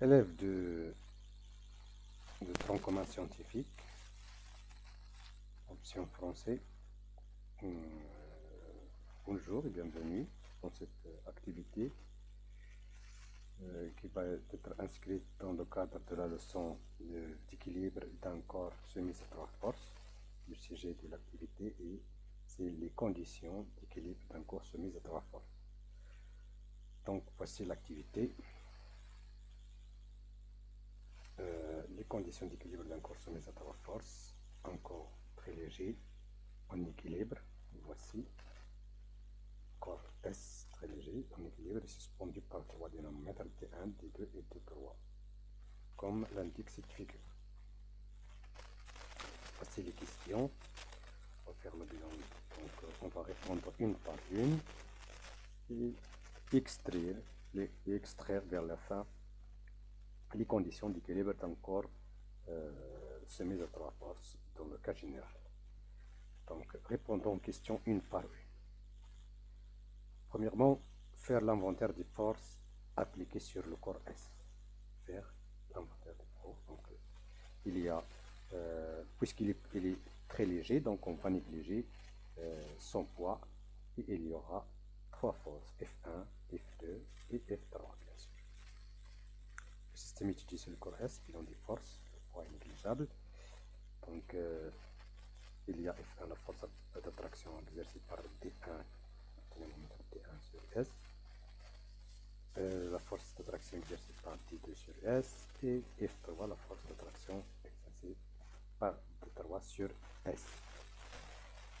Élève de, de tronc commun scientifique, option français. Euh, bonjour et bienvenue dans cette activité euh, qui va être inscrite dans le cadre de la leçon d'équilibre d'un corps à trois forces. Le sujet de l'activité et c'est les conditions d'équilibre d'un corps à trois forces. Donc voici l'activité. Euh, les conditions d'équilibre d'un corps soumis à trois forces, un corps très léger, en équilibre, voici, corps S très léger, en équilibre, et suspendu par trois dynamomètres T1, T2 et T3, comme l'indique cette figure. Voici les questions. On va faire le bilan. Donc, euh, on va répondre une par une et extraire, les, extraire vers la fin les conditions d'équilibre d'un corps euh, à trois forces dans le cas général. Donc, répondons aux questions une par une. Premièrement, faire l'inventaire des forces appliquées sur le corps S. Faire l'inventaire des forces. Donc, il y a, euh, puisqu'il est, très léger, donc on va négliger euh, son poids et il y aura trois forces, F1, F2 et F3 bien sûr. Le système sur le corps S, bilan des forces, le poids est négligeable. Donc euh, il y a F1, la force d'attraction exercée par D1, D1 sur S. Euh, la force d'attraction exercée par D2 sur S et F3, la force d'attraction exercée par D3 sur S.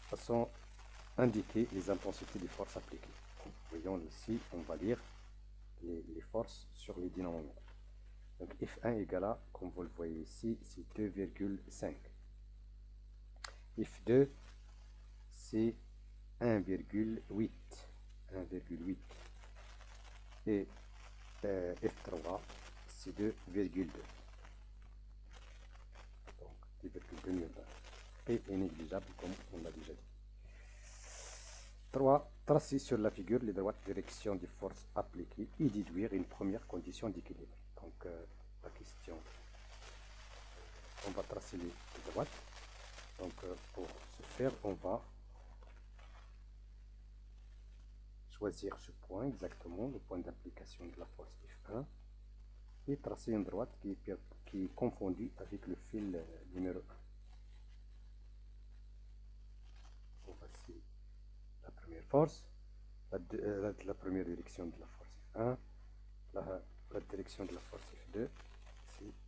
Façon indiquer les intensités des forces appliquées voyons ici, on va lire les, forces sur les dynamomètres. Donc F1 égale à, comme vous le voyez ici, c'est 2,5. F2, c'est 1,8. 1,8. Et euh, F3, c'est 2,2. Donc 2,2 P est négligeable comme on l'a déjà dit. 3. Tracer sur la figure les droites directions des forces appliquées et déduire une première condition d'équilibre. Donc, euh, la question, on va tracer les, droites. Donc, euh, pour ce faire, on va choisir ce point exactement, le point d'application de la force F1, et tracer une droite qui est, qui est confondue avec le fil euh, numéro 1. force, euh, la, première direction de la force F1, la, direction de la force F2,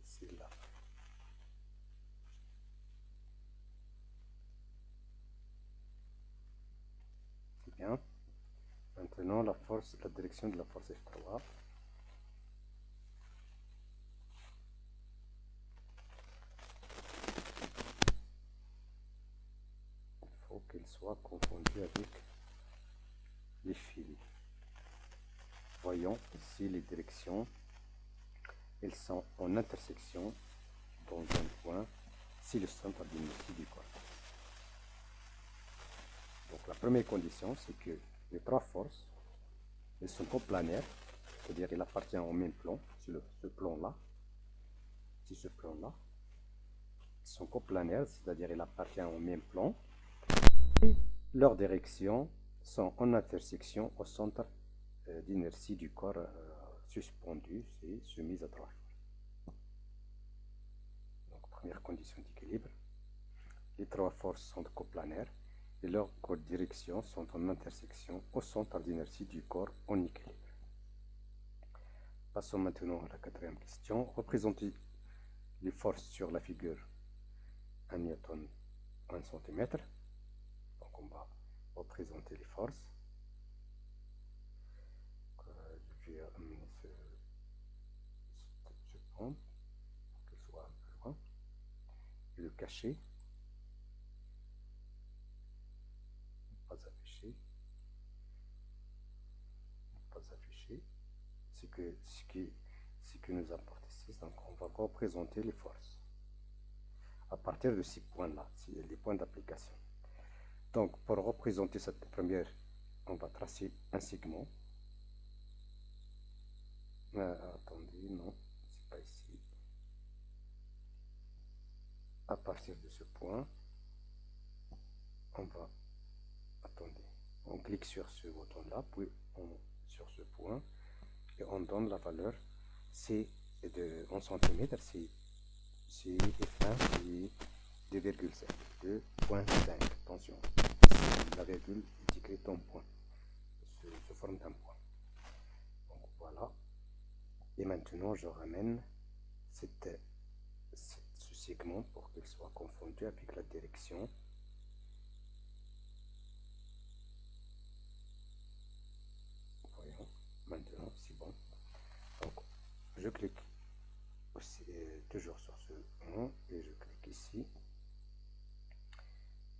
c'est là. C'est bien. Maintenant, la force, la direction de la force F3. Il faut qu'elle soit confondue avec les fils. Voyons ici les directions. Elles sont en intersection dans un point si le centre d'inertie du corps. Donc la première condition, c'est que les trois forces, elles sont coplanaires, c'est-à-dire elles appartiennent au même plan, sur ce plan-là, si ce plan-là, sont coplanaires, c'est-à-dire elles appartiennent au même plan, et leur direction sont en intersection au centre euh, d'inertie du corps euh, suspendu, c'est soumis à trois Donc, première condition d'équilibre. Les trois forces sont coplanaires et leurs directions sont en intersection au centre d'inertie du corps en équilibre. Passons maintenant à la quatrième question. Représentez les forces sur la figure 1 newton 1 cm. Donc on va représenter les forces. je vais amener pas afficher. Ne pas afficher. Ce que, ce qui, ce nous apporte ici. Donc on va représenter les forces à partir de ces points-là, les points d'application. Donc, pour représenter cette première, on va tracer un segment. Euh, attendez, non, partir de ce point, on va, attendez, on clique sur ce bouton là, puis on, sur ce point, et on donne la valeur C de, en centimètres, c'est F1, c'est 2,5, 2.5, attention, la virgule est écrite en point, sous, forme d'un point. Donc voilà, et maintenant je ramène cette, ce pour qu'il soit confondu avec la direction. Maintenant c'est bon. Je clique euh, toujours sur ce 1 et je clique ici.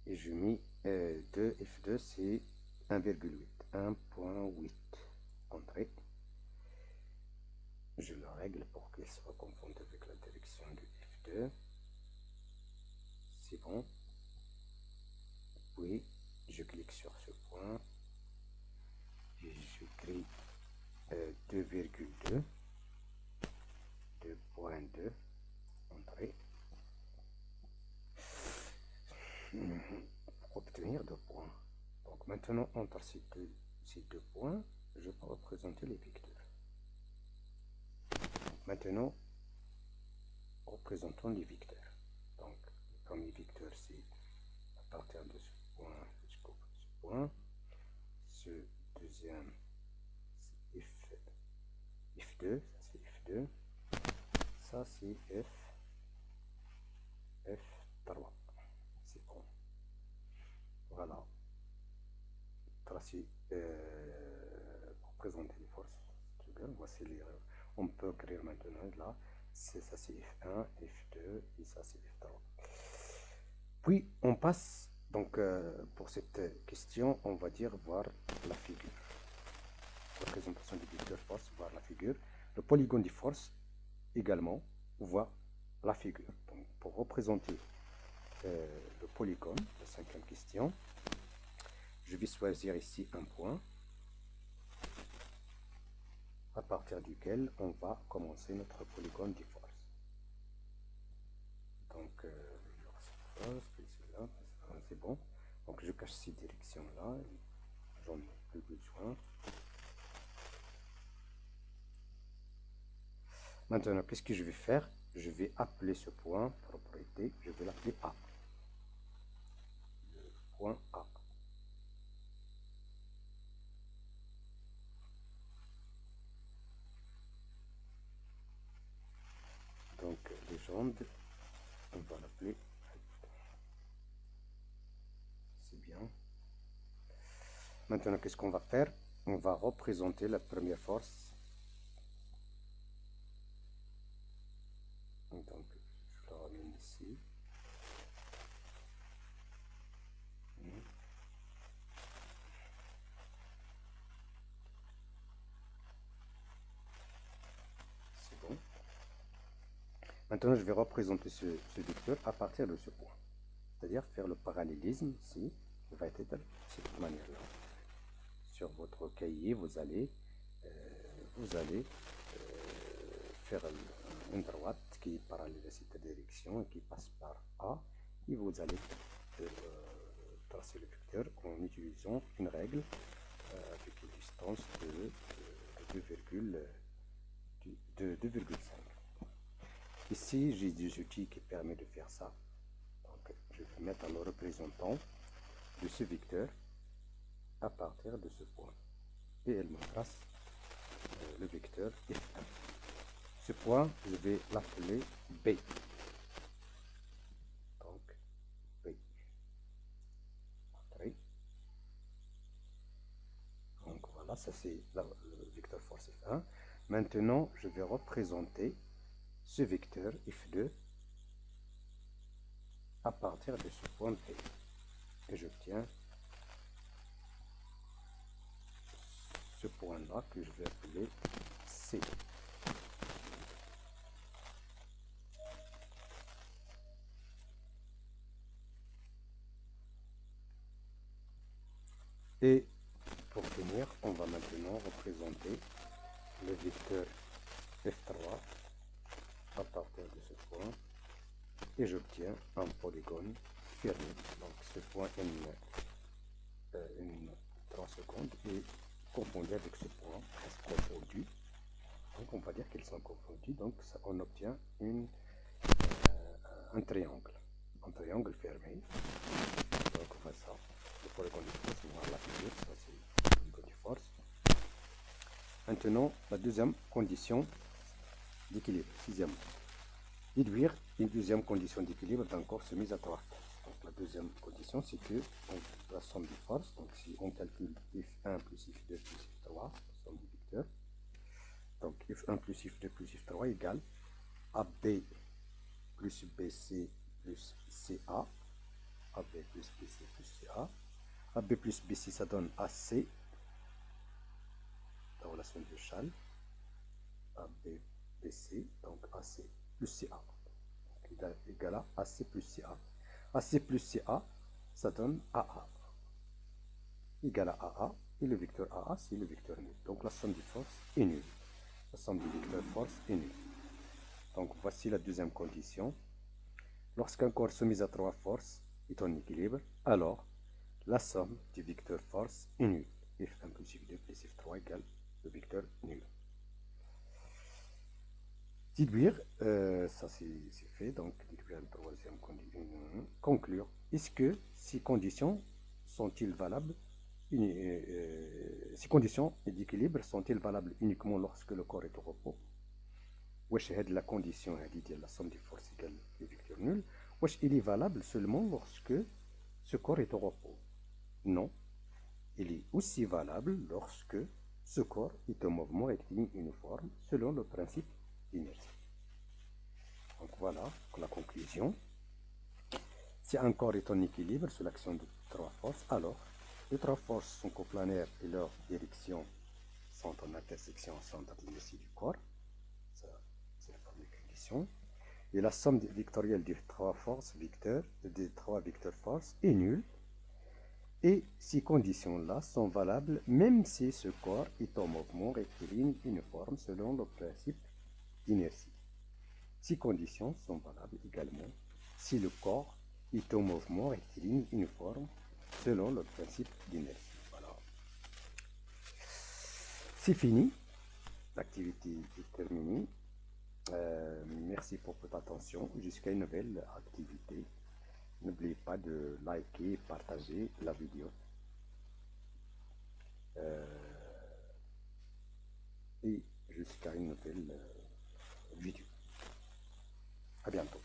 Et je mets 2 euh, f2 c'est 1,8 1.8 entrée je le règle pour qu'il soit confondu avec la direction du f2 c'est bon. Puis je clique sur ce point. Et j'écris 2,2 2.2 entrée. Pour obtenir deux points. Donc maintenant entre ces deux, ces deux points je peux représenter les vecteurs maintenant représentons les vecteurs premier vecteur c'est à partir de ce point ce point ce deuxième F2, ça c'est F2, ça c'est F, F3, c'est bon. Voilà. Tracé euh, pour présenter les forces. Voici les, on peut écrire maintenant là, ça c'est F1, F2 et ça c'est F3. Puis on passe, donc euh, pour cette question, on va dire voir la figure représentation du vecteur force, voir la figure. Le polygone de force également, voit la figure. Donc, pour représenter euh, le polygone, la cinquième question, je vais choisir ici un point à partir duquel on va commencer notre polygone de force. Donc, euh, c'est bon. Donc, je cache ces directions-là. J'en ai plus besoin. Maintenant, qu'est-ce que je vais faire? Je vais appeler ce point propriété, je vais l'appeler A. Le point A. Donc, légende, on va l'appeler. C'est bien. Maintenant, qu'est-ce qu'on va faire? On va représenter la première force. Donc je le ramène ici. C'est bon. Maintenant je vais représenter ce, vecteur à partir de ce point. C'est à dire faire le parallélisme ici. Il va être de cette manière là sur votre cahier vous allez euh, vous allez euh, faire une droite qui est parallèle à cette direction et qui passe par A et vous allez euh, tracer le vecteur en utilisant une règle avec une distance de, 2,5 ici j'ai des outils qui permettent de faire ça. Donc je vais mettre le représentant de ce vecteur à partir de ce point et elle me trace euh, le vecteur F1 ce point, je vais l'appeler B. Donc, B. Donc voilà, ça c'est le vecteur force F1. Maintenant, je vais représenter ce vecteur F2 à partir de ce point B. Et j'obtiens ce point-là que je vais appeler C. Et pour finir, on va maintenant représenter le vecteur F3 à partir de ce point et j'obtiens un polygone fermé. Donc ce point N, euh, une 3 secondes est confondu avec ce point. Donc on va dire qu'ils sont confondus. Donc on obtient une, euh, un triangle. Un triangle fermé. Donc on fait ça. On va l'appliquer. Ça c'est le polygone de force. Maintenant, la deuxième condition d'équilibre. Sixième. Déduire une deuxième condition d'équilibre d'un corps soumis à trois forces. Donc la deuxième condition, c'est que la somme des forces, donc si on calcule F1 plus F2 plus F3, la somme des vecteurs, donc F1 plus F2 plus F3 égale AB plus BC plus CA, AB plus BC plus CA, AB plus BC ça donne AC, la relation de Chal, AB BC, donc AC plus CA, égal à AC plus CA. AC plus CA, ça donne AA, égal à AA, et le vecteur AA, c'est le vecteur nul. Donc la somme des forces est nulle. La somme des vecteurs force est nulle. Donc voici la deuxième condition. Lorsqu'un corps soumis à trois forces est en équilibre, alors la somme du vecteur force est nulle. F1 plus F2 plus F3 égale le vecteur nul. Déduire, euh, ça c'est fait, donc déduire la troisième condition. Conclure, est-ce que ces conditions sont-ils valables euh, Ces conditions d'équilibre sont-ils valables uniquement lorsque le corps est au repos? Wesh la condition la somme des forces égale le vecteur nul. Wesh il est valable seulement lorsque ce corps est au repos Non. Il est aussi valable lorsque ce corps est en mouvement rectiligne uniforme selon le principe d'inertie. Donc voilà la conclusion. Si un corps est en équilibre sous l'action de trois forces, alors les trois forces sont coplanaires et leurs directions sont en intersection centre du corps. C'est la première condition. Et la somme vectorielle des trois forces vecteurs, des trois vecteurs forces est nulle et ces conditions-là sont valables même si ce corps est en mouvement rectiligne uniforme selon le principe d'inertie. Ces conditions sont valables également si le corps est en mouvement rectiligne uniforme selon le principe d'inertie. Voilà. C'est fini. L'activité est terminée. Euh, merci pour votre attention. Jusqu'à une nouvelle activité. N'oubliez pas de liker et partager la vidéo. Euh, et jusqu'à une nouvelle euh, vidéo. À bientôt.